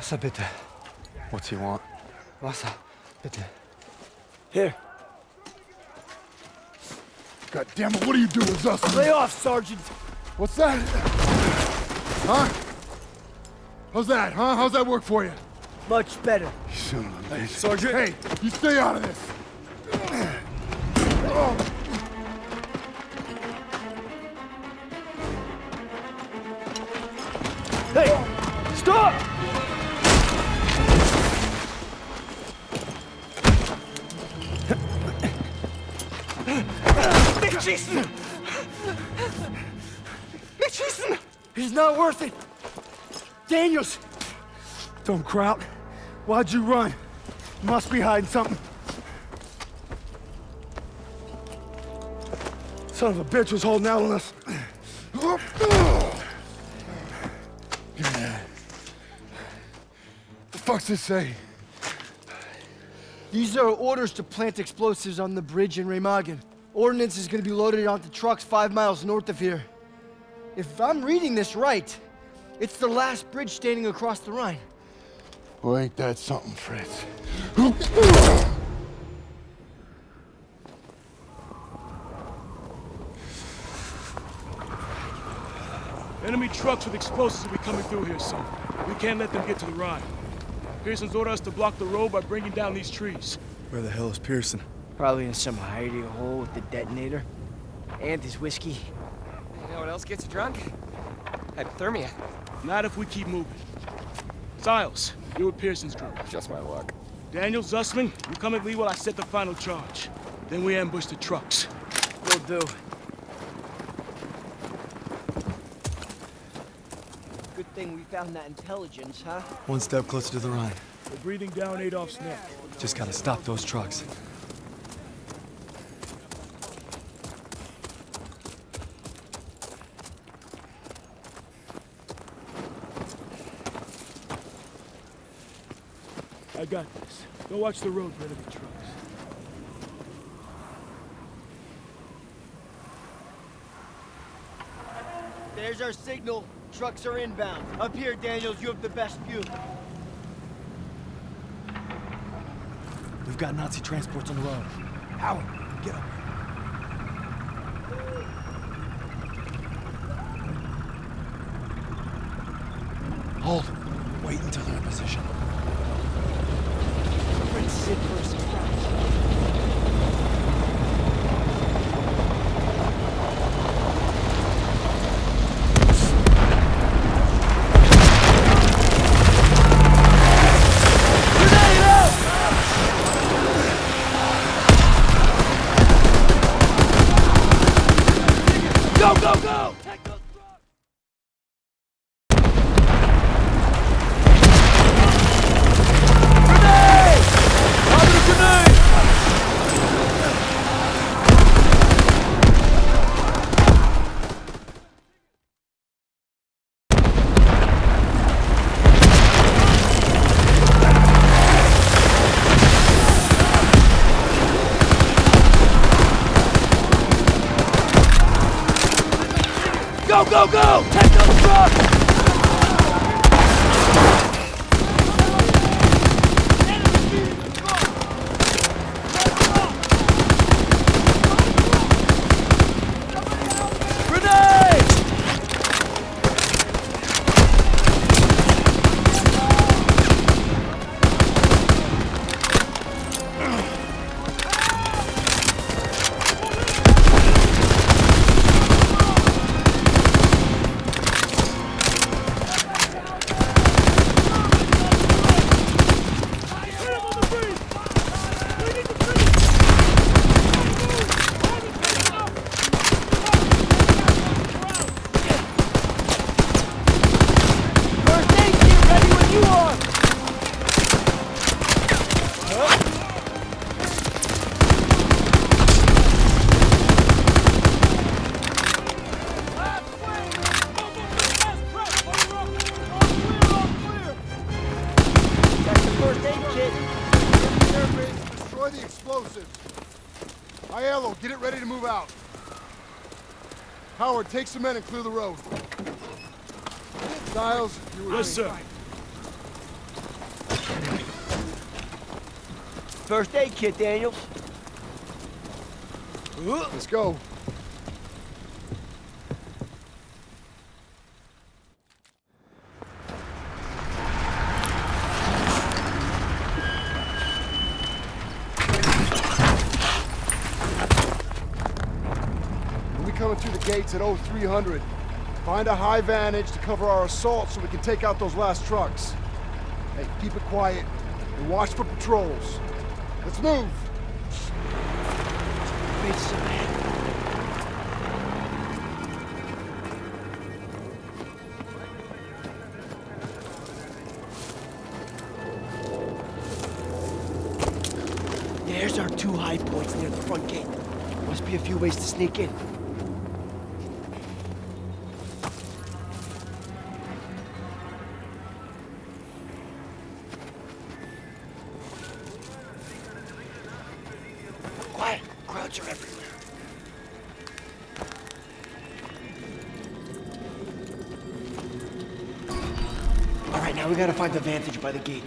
Wasser bitte. What's he want? Wasser, bitte. Here. God damn it, what are you doing, Zussman? Lay off, Sergeant. What's that? Huh? How's that, huh? How's that work for you? Much better. You son of a bitch. Sergeant. Hey, you stay out of this. Nicht schießen! He's not worth it. Daniels! Don't Kraut. Why'd you run? Must be hiding something. Son of a bitch was holding out on us. The fuck's this say? These are orders to plant explosives on the bridge in Remagen. Ordnance is gonna be loaded onto trucks five miles north of here. If I'm reading this right, it's the last bridge standing across the Rhine. Well, ain't that something, Fritz? Enemy trucks with explosives will be coming through here soon. We can't let them get to the Rhine. Pierson's ordered us to block the road by bringing down these trees. Where the hell is Pierson? Probably in some hidey hole with the detonator. And his whiskey. You know what else gets you drunk? Hypothermia. Not if we keep moving. Stiles, you're with Pierson's group. Just my luck. Daniel, Zussman, you come at me while I set the final charge. Then we ambush the trucks. Will do. Good thing we found that intelligence, huh? One step closer to the Rhine. We're breathing down Adolf's neck. Just gotta stop those trucks. I got this. Go watch the road for enemy trucks. There's our signal. Trucks are inbound. Up here, Daniels, you have the best view. We've got Nazi transports on the road. Howard, get up. Take some men and clear the road. Stiles, you were Yes, sir. First aid kit, Daniels. Let's go. We'll be coming through the gates at 0300. Find a high vantage to cover our assault so we can take out those last trucks. Hey, keep it quiet and watch for patrols. Let's move! There's our two high points near the front gate. Must be a few ways to sneak in. Are everywhere. All right, now we gotta find the vantage by the gate.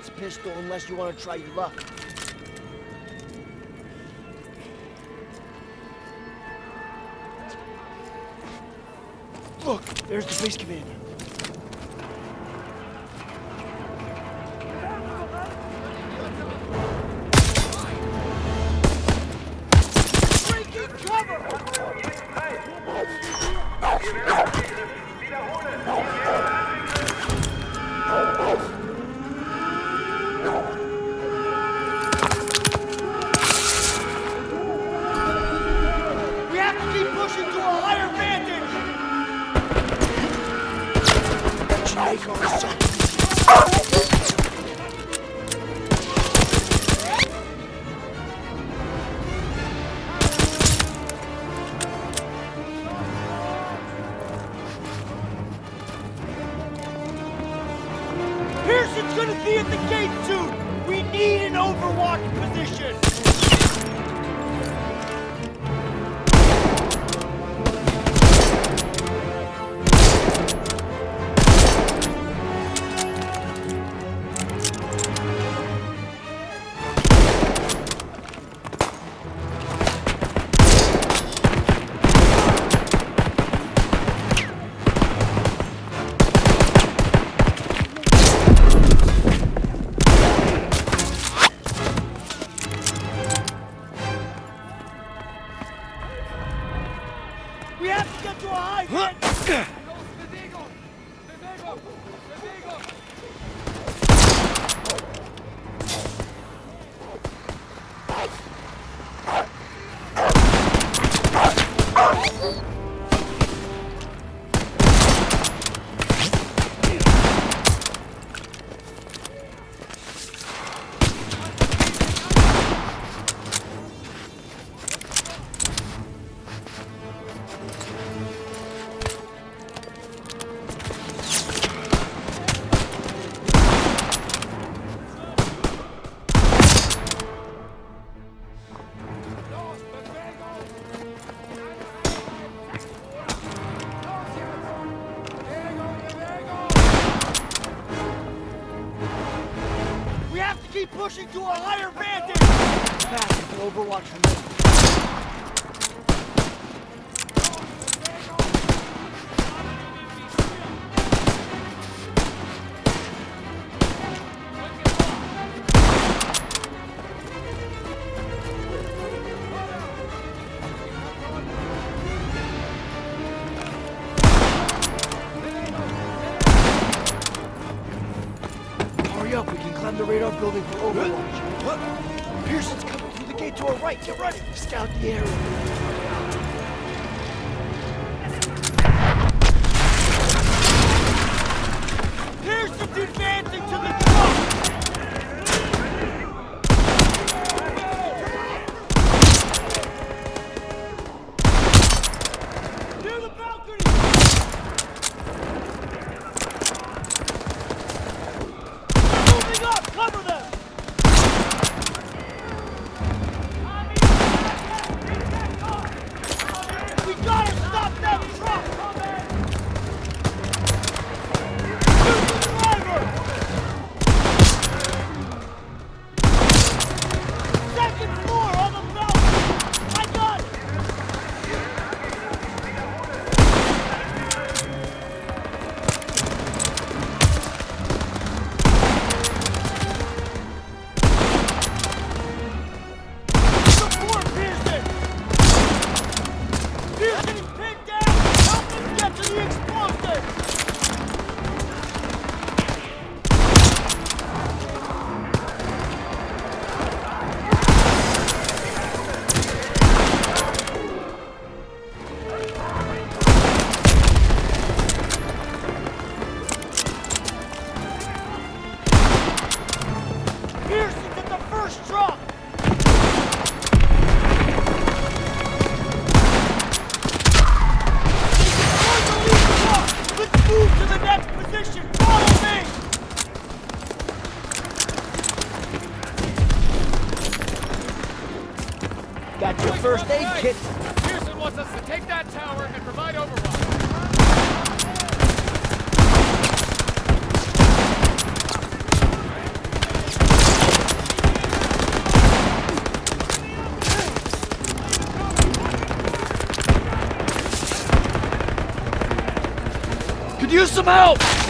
Silenced pistol unless you want to try your luck. Look, there's the base commander. Use some help!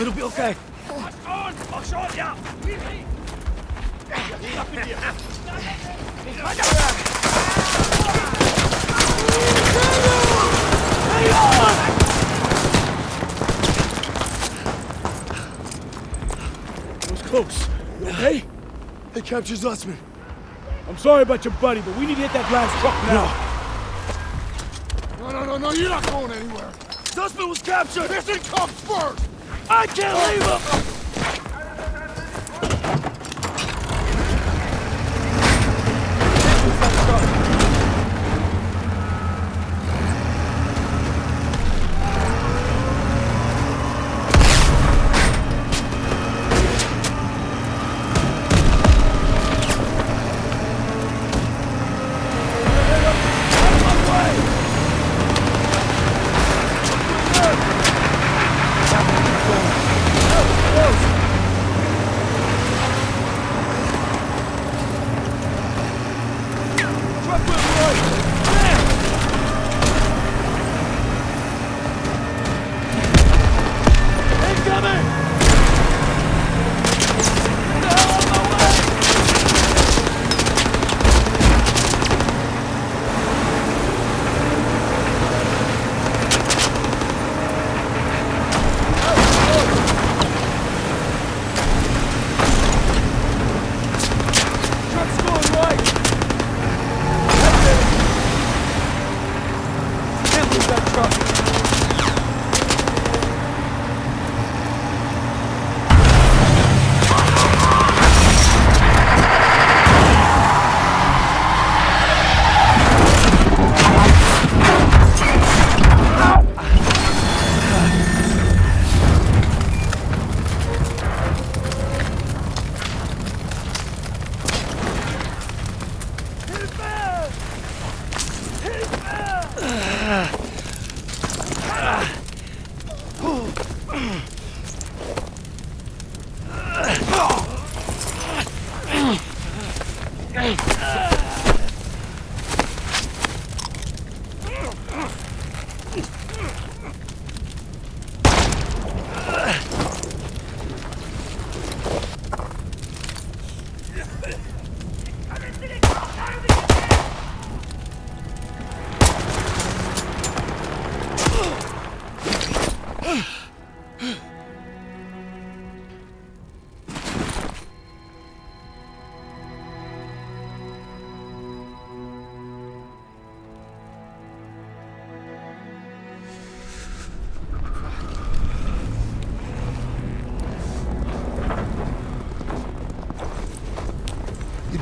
Stay calm, it'll be okay. That was close. You okay? They captured Zussman. I'm sorry about your buddy, but we need to hit that last truck now. No, no, no, no, you're not going anywhere. Zussman was captured! Listen comes first! I can't leave him!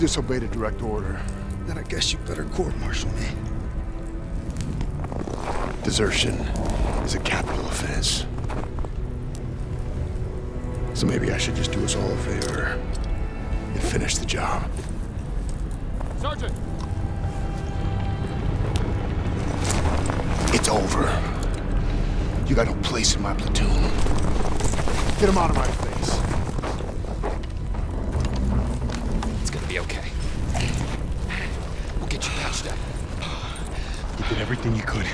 Disobeyed a direct order. Then I guess you better court-martial me. Desertion is a capital offense. So maybe I should just do us all a favor and finish the job. Sergeant! It's over. You got no place in my platoon. Get him out of my face. It's gonna okay. We'll get you patched up. You did everything you could.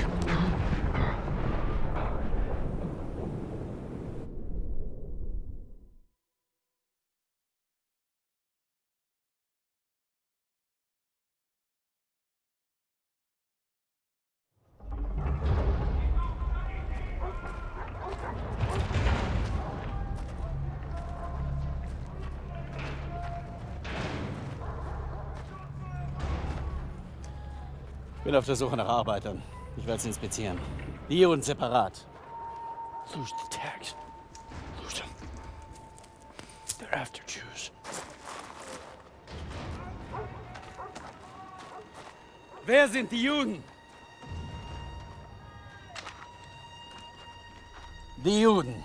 Bin auf der Suche nach Arbeitern. Ich werde sie inspizieren. Hier und separat. Lose the tags. Lose them. They're after Jews. Wer sind die Juden? Die Juden.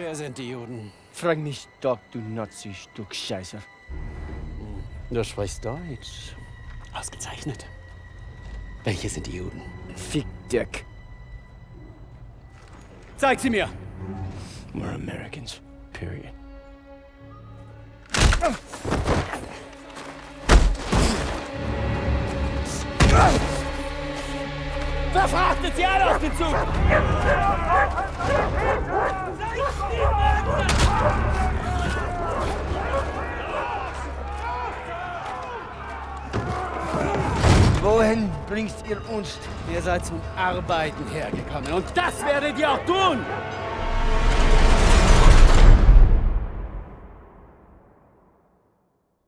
Wer sind die Juden? Frag mich doch, du Nazi-Stück Scheiße. Du sprichst Deutsch. Ausgezeichnet. Welche sind die Juden? Fick Dirk. Zeig sie mir! We're Americans. Period. Verfrachtet sie alle auf den Zug! Wohin bringst ihr uns? Ihr seid zum Arbeiten hergekommen und das werdet ihr auch tun!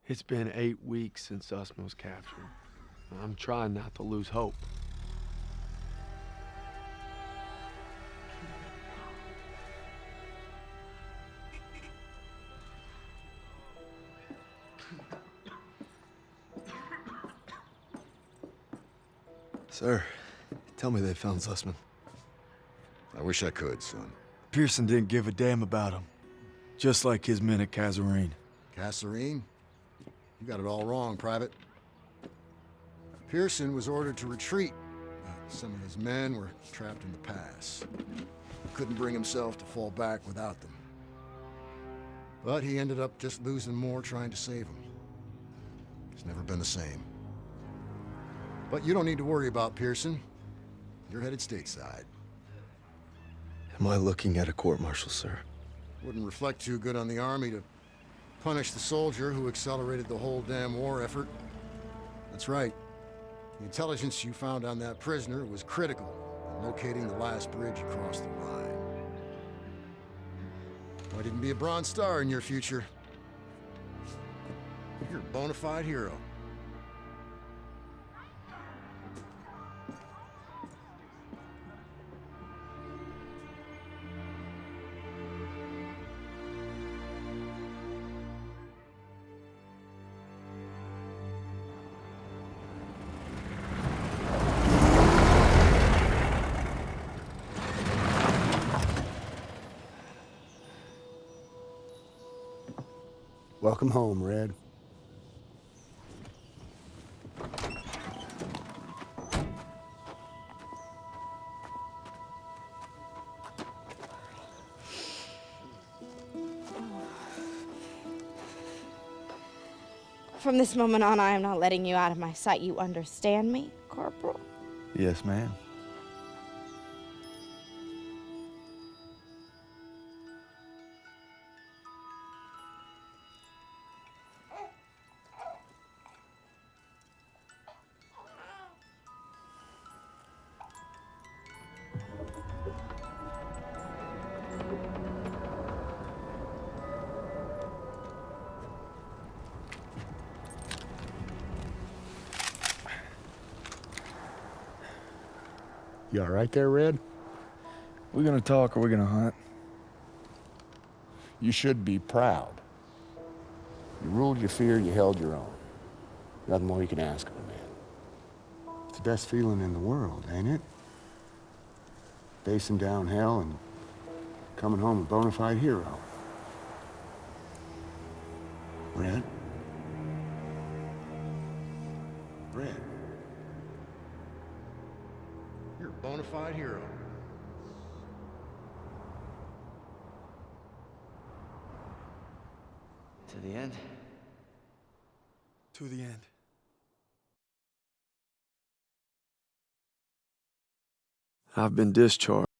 It's been eight weeks since Usman was captured. I'm trying not to lose hope. Sir, tell me they found Zussman. I wish I could, son. Pierson didn't give a damn about him. Just like his men at Kazarine. Kasserine? You got it all wrong, Private. Pierson was ordered to retreat. Some of his men were trapped in the pass. He couldn't bring himself to fall back without them. But he ended up just losing more trying to save them. It's never been the same. But you don't need to worry about Pierson. You're headed stateside. Am I looking at a court-martial, sir? Wouldn't reflect too good on the Army to punish the soldier who accelerated the whole damn war effort. That's right. The intelligence you found on that prisoner was critical in locating the last bridge across the Rhine. Why didn't be a Bronze Star in your future? You're a bona fide hero. Welcome home, Red. From this moment on, I am not letting you out of my sight. You understand me, Corporal? Yes, ma'am. You all right there, Red? We're gonna talk or we're gonna hunt? You should be proud. You ruled your fear, you held your own. Nothing more you can ask of a man. It's the best feeling in the world, ain't it? Facing down hell and coming home a bona fide hero. Red? Red? I've been discharged.